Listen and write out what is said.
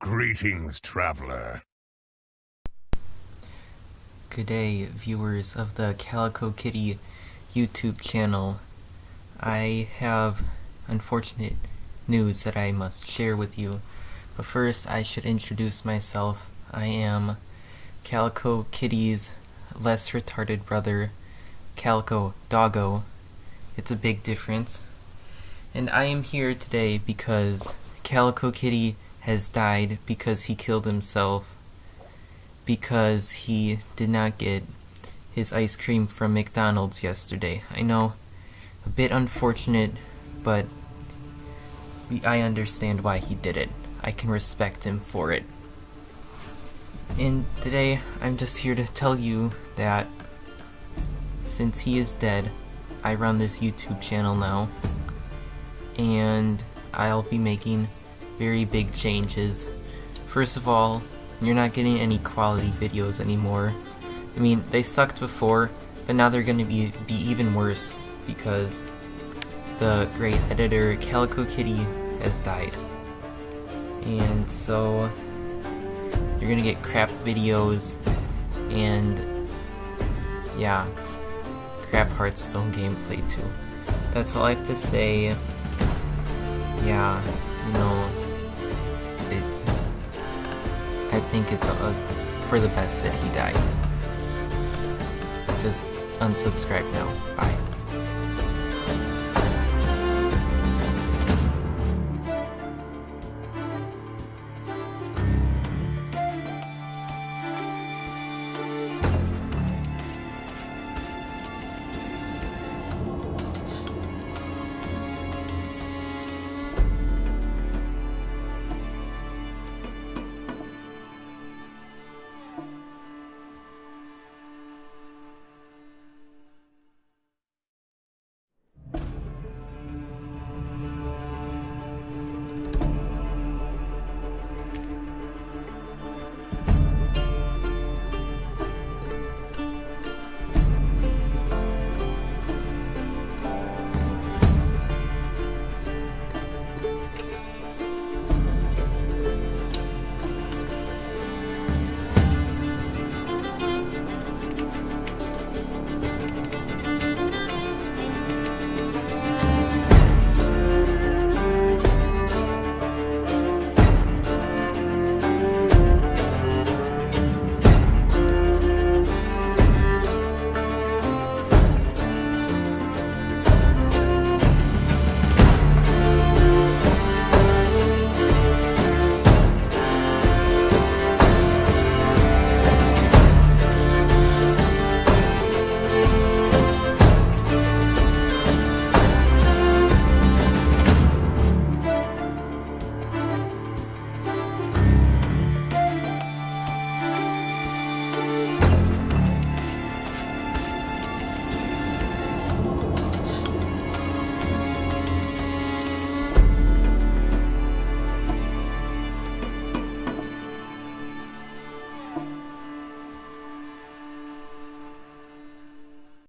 Greetings, traveler. Good day, viewers of the Calico Kitty YouTube channel. I have unfortunate news that I must share with you. But first, I should introduce myself. I am Calico Kitty's less retarded brother, Calico Doggo. It's a big difference. And I am here today because Calico Kitty has died because he killed himself because he did not get his ice cream from McDonald's yesterday. I know, a bit unfortunate, but I understand why he did it. I can respect him for it. And today, I'm just here to tell you that since he is dead, I run this YouTube channel now, and I'll be making very big changes. First of all, you're not getting any quality videos anymore. I mean, they sucked before, but now they're going to be, be even worse because the great editor Calico Kitty has died. And so, you're going to get crap videos and yeah, crap Hearthstone gameplay too. That's all I have to say. Yeah, you know, think it's uh, for the best that he died. Just unsubscribe now. Bye.